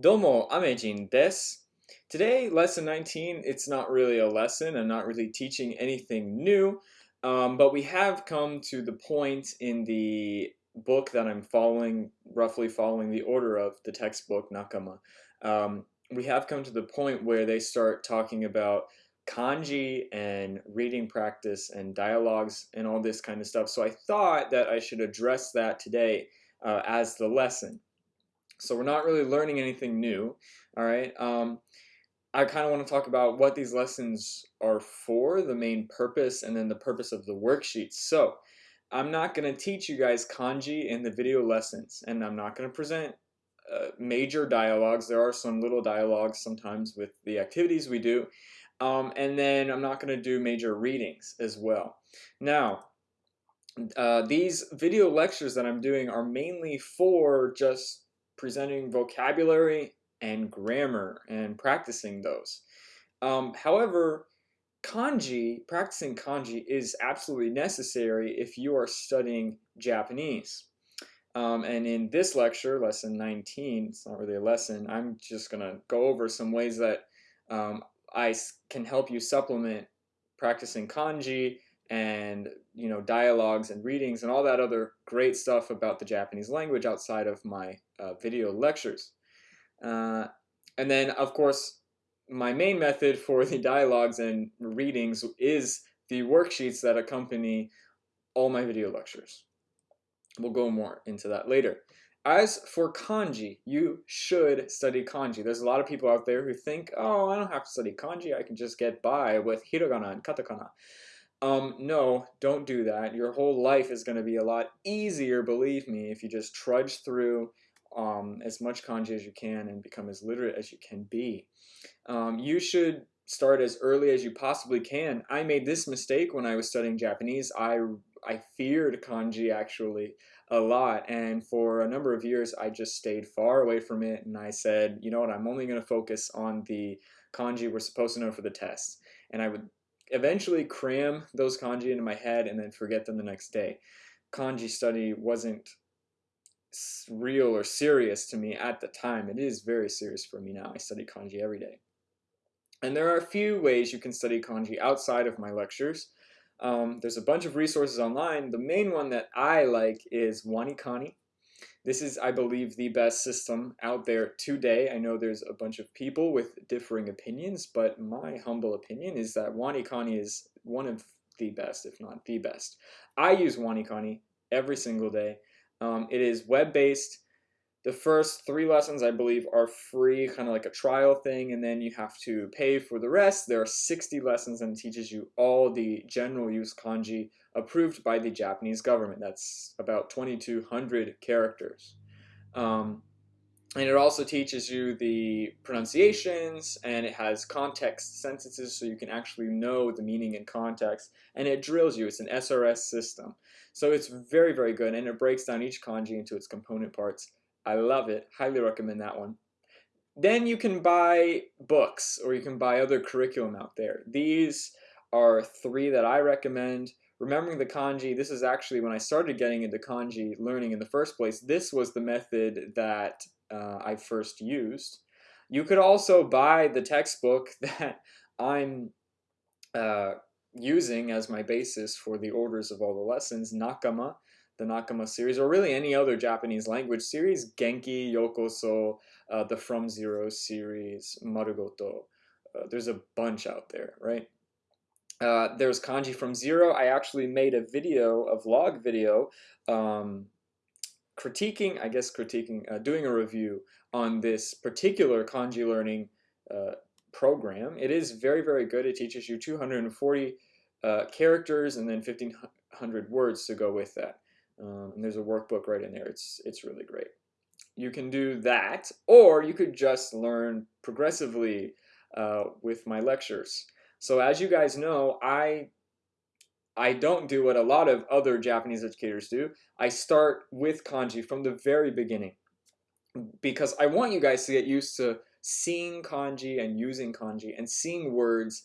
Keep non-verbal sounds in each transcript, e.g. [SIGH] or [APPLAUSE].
Domo Amejin des. Today, lesson 19, it's not really a lesson. I'm not really teaching anything new, um, but we have come to the point in the book that I'm following, roughly following the order of the textbook Nakama. Um, we have come to the point where they start talking about kanji and reading practice and dialogues and all this kind of stuff. So I thought that I should address that today uh, as the lesson. So we're not really learning anything new, all right? Um, I kind of want to talk about what these lessons are for, the main purpose, and then the purpose of the worksheets. So I'm not going to teach you guys kanji in the video lessons, and I'm not going to present uh, major dialogues. There are some little dialogues sometimes with the activities we do. Um, and then I'm not going to do major readings as well. Now, uh, these video lectures that I'm doing are mainly for just presenting vocabulary and grammar and practicing those. Um, however, kanji, practicing kanji is absolutely necessary if you are studying Japanese. Um, and in this lecture, lesson 19, it's not really a lesson, I'm just going to go over some ways that um, I can help you supplement practicing kanji and you know dialogues and readings and all that other great stuff about the Japanese language outside of my uh, video lectures. Uh, and then of course my main method for the dialogues and readings is the worksheets that accompany all my video lectures. We'll go more into that later. As for kanji, you should study kanji. There's a lot of people out there who think, oh, I don't have to study kanji. I can just get by with hiragana and katakana. Um, no, don't do that. Your whole life is going to be a lot easier, believe me, if you just trudge through um, as much kanji as you can and become as literate as you can be. Um, you should start as early as you possibly can. I made this mistake when I was studying Japanese. I, I feared kanji actually a lot and for a number of years I just stayed far away from it and I said, you know what, I'm only going to focus on the kanji we're supposed to know for the test. And I would eventually cram those kanji into my head and then forget them the next day. Kanji study wasn't real or serious to me at the time. It is very serious for me now. I study kanji every day. And there are a few ways you can study kanji outside of my lectures. Um, there's a bunch of resources online. The main one that I like is WaniKani. This is, I believe, the best system out there today. I know there's a bunch of people with differing opinions, but my humble opinion is that WaniKani is one of the best, if not the best. I use WaniKani every single day. Um, it is web-based. The first three lessons, I believe, are free, kind of like a trial thing, and then you have to pay for the rest. There are 60 lessons and teaches you all the general use kanji approved by the Japanese government. That's about 2,200 characters. Um, and it also teaches you the pronunciations and it has context sentences so you can actually know the meaning in context and it drills you. It's an SRS system. So it's very, very good and it breaks down each kanji into its component parts. I love it. Highly recommend that one. Then you can buy books or you can buy other curriculum out there. These are three that I recommend remembering the kanji, this is actually when I started getting into kanji learning in the first place, this was the method that uh, I first used. You could also buy the textbook [LAUGHS] that I'm uh, using as my basis for the orders of all the lessons, Nakama, the Nakama series, or really any other Japanese language series, Genki, Yokoso, uh, the From Zero series, Marugoto. Uh, there's a bunch out there, right? Uh, there's kanji from zero. I actually made a video, a vlog video, um, critiquing, I guess critiquing, uh, doing a review on this particular kanji learning uh, program. It is very, very good. It teaches you 240 uh, characters and then 1500 words to go with that. Um, and there's a workbook right in there. It's, it's really great. You can do that, or you could just learn progressively uh, with my lectures. So as you guys know, I I don't do what a lot of other Japanese educators do. I start with kanji from the very beginning because I want you guys to get used to seeing kanji and using kanji and seeing words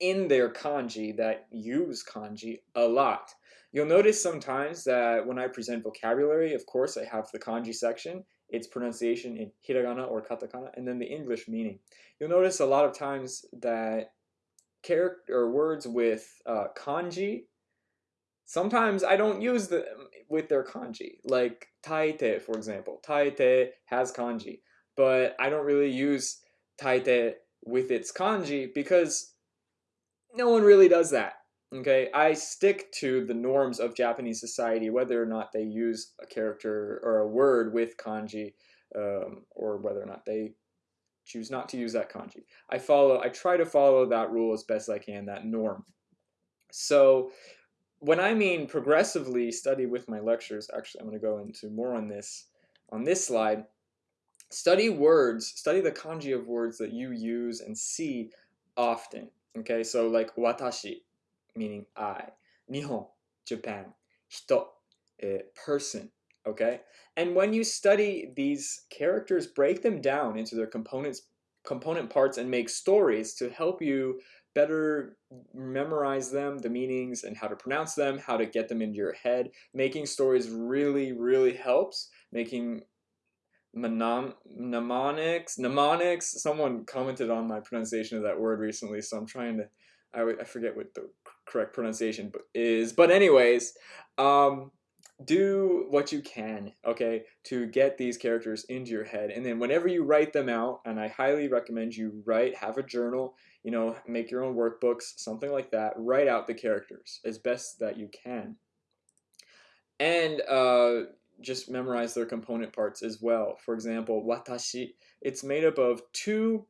in their kanji that use kanji a lot. You'll notice sometimes that when I present vocabulary, of course, I have the kanji section its pronunciation in hiragana or katakana, and then the English meaning. You'll notice a lot of times that character or words with uh, kanji, sometimes I don't use them with their kanji. Like taite, for example. Taite has kanji, but I don't really use taite with its kanji because no one really does that. Okay, I stick to the norms of Japanese society, whether or not they use a character or a word with kanji, um, or whether or not they choose not to use that kanji. I follow, I try to follow that rule as best I can, that norm. So when I mean progressively study with my lectures, actually I'm going to go into more on this on this slide. Study words, study the kanji of words that you use and see often. Okay, so like watashi, meaning I, nihon, Japan, hito, uh, person, okay? And when you study these characters, break them down into their components, component parts and make stories to help you better memorize them, the meanings and how to pronounce them, how to get them into your head. Making stories really, really helps. Making mnemonics, mnemonics, someone commented on my pronunciation of that word recently, so I'm trying to, I, I forget what the correct pronunciation is, but anyways, um, do what you can, okay, to get these characters into your head. And then whenever you write them out, and I highly recommend you write, have a journal, you know, make your own workbooks, something like that. Write out the characters as best that you can. And uh, just memorize their component parts as well. For example, watashi, it's made up of two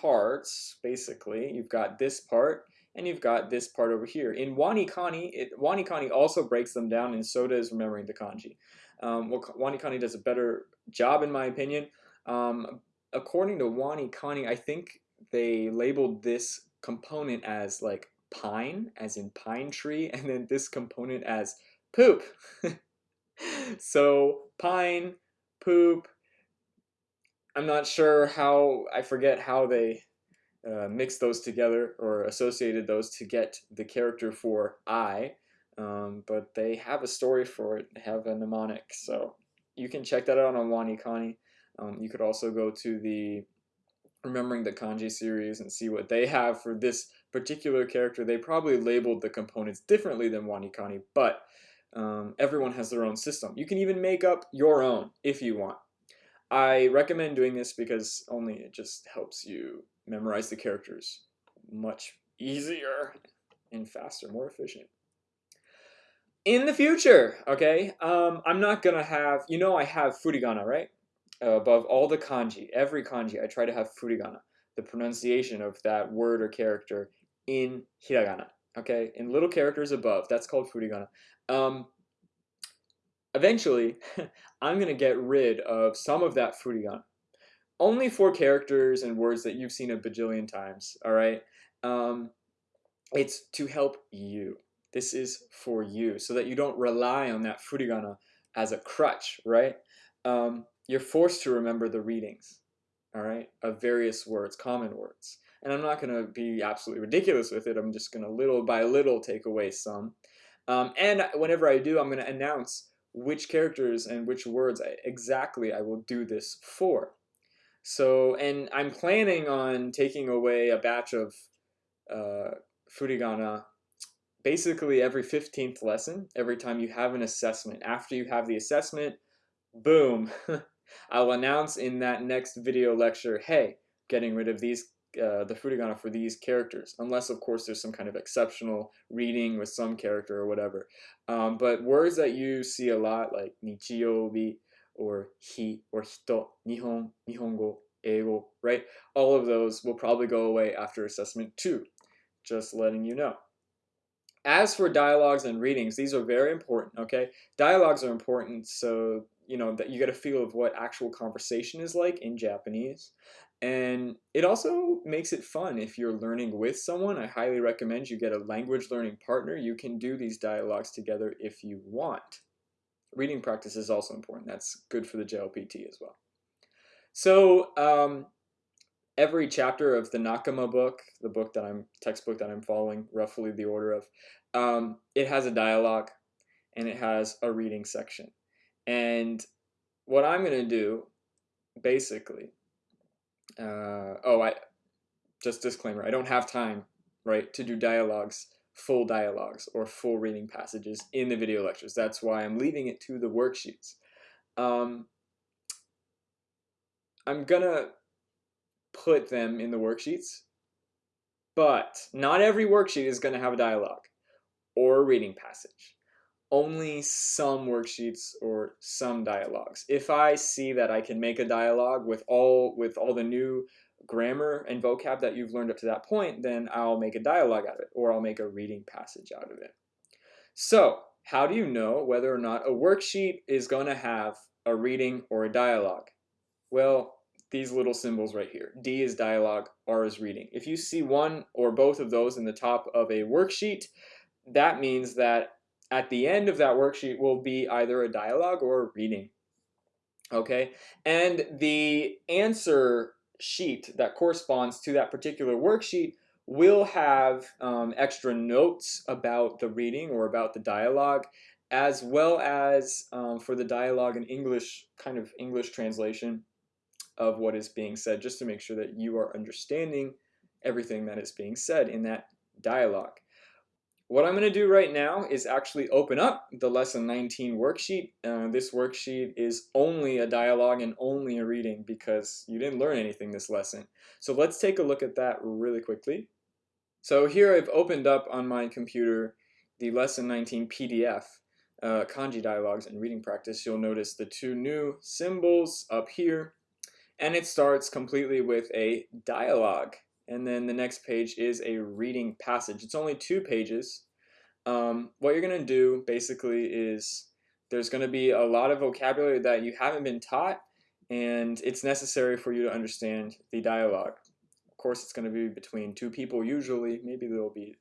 parts, basically. You've got this part, and you've got this part over here. In Wanikani, it, Wanikani also breaks them down, and so does remembering the kanji. Um, well, Wanikani does a better job, in my opinion. Um, according to Wanikani, I think they labeled this component as like pine, as in pine tree, and then this component as poop. [LAUGHS] so pine, poop. I'm not sure how, I forget how they uh, mixed those together or associated those to get the character for I, um, but they have a story for it. Have a mnemonic, so you can check that out on Wanikani. Um, you could also go to the Remembering the Kanji series and see what they have for this particular character. They probably labeled the components differently than Wanikani, but um, everyone has their own system. You can even make up your own if you want. I recommend doing this because only it just helps you memorize the characters much easier and faster, more efficient. In the future, okay, um, I'm not gonna have, you know I have furigana, right? Uh, above all the kanji, every kanji, I try to have furigana, the pronunciation of that word or character in hiragana, okay? In little characters above, that's called furigana. Um, eventually, [LAUGHS] I'm gonna get rid of some of that furigana only four characters and words that you've seen a bajillion times, all right? Um, it's to help you. This is for you so that you don't rely on that furigana as a crutch, right? Um, you're forced to remember the readings, all right, of various words, common words. And I'm not going to be absolutely ridiculous with it. I'm just going to little by little take away some. Um, and whenever I do, I'm going to announce which characters and which words I, exactly I will do this for. So, and I'm planning on taking away a batch of uh, furigana basically every 15th lesson, every time you have an assessment. After you have the assessment, boom, [LAUGHS] I'll announce in that next video lecture, hey, getting rid of these uh, the furigana for these characters, unless of course there's some kind of exceptional reading with some character or whatever. Um, but words that you see a lot, like nichiyobi, or he or hito, nihon, nihongo, eigo, right? All of those will probably go away after assessment two, just letting you know. As for dialogues and readings, these are very important, okay? Dialogues are important so, you know, that you get a feel of what actual conversation is like in Japanese. And it also makes it fun if you're learning with someone. I highly recommend you get a language learning partner. You can do these dialogues together if you want reading practice is also important. That's good for the JLPT as well. So um, every chapter of the Nakama book, the book that I'm textbook that I'm following roughly the order of, um, it has a dialogue and it has a reading section. And what I'm going to do basically, uh, oh, I just disclaimer, I don't have time, right, to do dialogues, full dialogues or full reading passages in the video lectures. That's why I'm leaving it to the worksheets. Um, I'm gonna put them in the worksheets, but not every worksheet is gonna have a dialogue or a reading passage. Only some worksheets or some dialogues. If I see that I can make a dialogue with all with all the new grammar and vocab that you've learned up to that point, then I'll make a dialogue out of it or I'll make a reading passage out of it. So, how do you know whether or not a worksheet is going to have a reading or a dialogue? Well, these little symbols right here. D is dialogue, R is reading. If you see one or both of those in the top of a worksheet, that means that at the end of that worksheet will be either a dialogue or a reading. Okay, and the answer sheet that corresponds to that particular worksheet will have um, extra notes about the reading or about the dialogue as well as um, for the dialogue in English, kind of English translation of what is being said, just to make sure that you are understanding everything that is being said in that dialogue. What I'm going to do right now is actually open up the lesson 19 worksheet. Uh, this worksheet is only a dialogue and only a reading because you didn't learn anything this lesson. So let's take a look at that really quickly. So here I've opened up on my computer the lesson 19 PDF, uh, kanji dialogues and reading practice. You'll notice the two new symbols up here and it starts completely with a dialogue and then the next page is a reading passage. It's only two pages. Um, what you're going to do basically is there's going to be a lot of vocabulary that you haven't been taught and it's necessary for you to understand the dialogue. Of course, it's going to be between two people usually. Maybe there'll be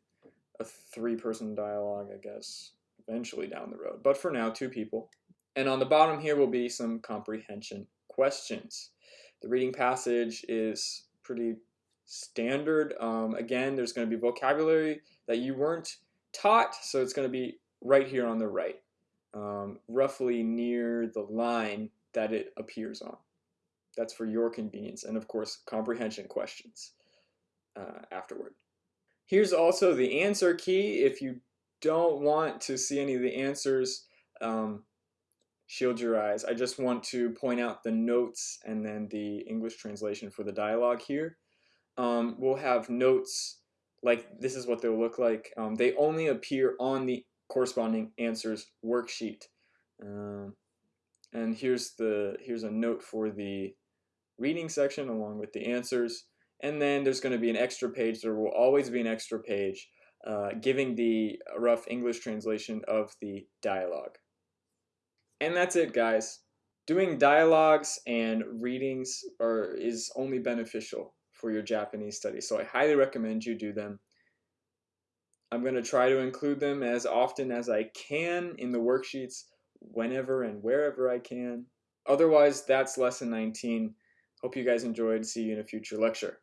a three-person dialogue, I guess, eventually down the road. But for now, two people. And on the bottom here will be some comprehension questions. The reading passage is pretty standard. Um, again, there's going to be vocabulary that you weren't taught, so it's going to be right here on the right, um, roughly near the line that it appears on. That's for your convenience, and of course, comprehension questions uh, afterward. Here's also the answer key. If you don't want to see any of the answers, um, shield your eyes. I just want to point out the notes and then the English translation for the dialogue here um, we'll have notes like this is what they'll look like. Um, they only appear on the corresponding answers worksheet. Um, and here's the here's a note for the reading section along with the answers. And then there's going to be an extra page. There will always be an extra page uh, giving the rough English translation of the dialogue. And that's it, guys. Doing dialogues and readings are, is only beneficial for your Japanese study. So I highly recommend you do them. I'm going to try to include them as often as I can in the worksheets whenever and wherever I can. Otherwise, that's lesson 19. Hope you guys enjoyed. See you in a future lecture.